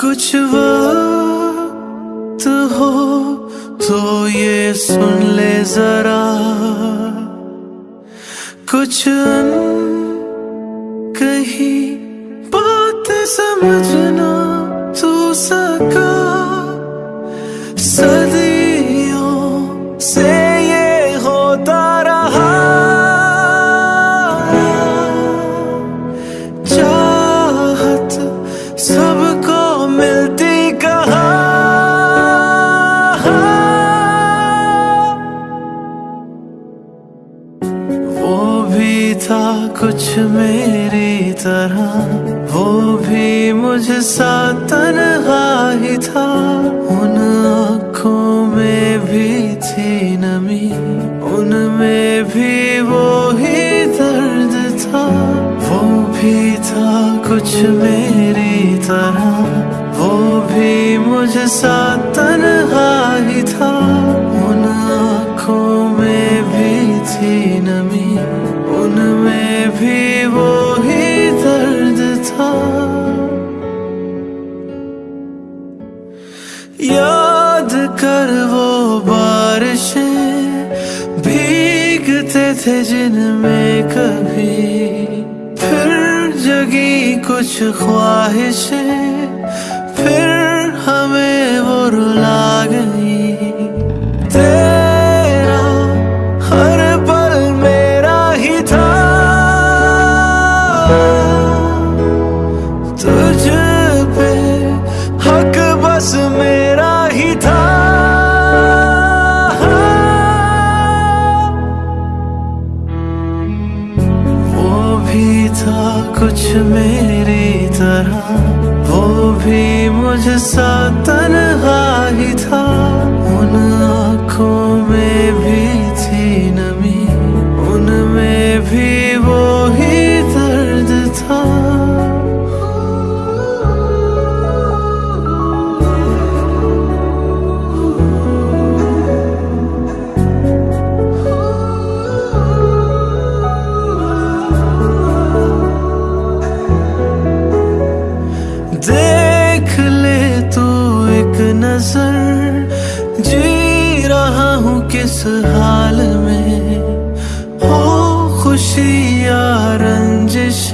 کچھ وقت ہو تو یہ سن لے ذرا۔ کچھ کہیں بات سمجھنا تھا کچھ میری طرح، وہ بھی مجھ سا تنہا ہی تھا۔ ان آنکھوں میں بھی تھی نمی، ان میں بھی وہی درد تھا۔ وہ بھی تھا کچھ میری طرح، وہ بھی مجھ سا تنہا ہی تھا۔ ان آنکھوں میں بھی تھی نمی۔ ان میں بھی وہی درد تھا۔ یاد کر وہ بارشیں بھیگتے تھے جن میں کبھی۔ پھر جگی کچھ خواہشیں کچھ میری طرح وہ بھی مجھ سا تنہا ہی تھا۔ دیکھ لے تو ایک نظر جی رہا ہوں کس حال میں؟ ہو خوشی یا رنجش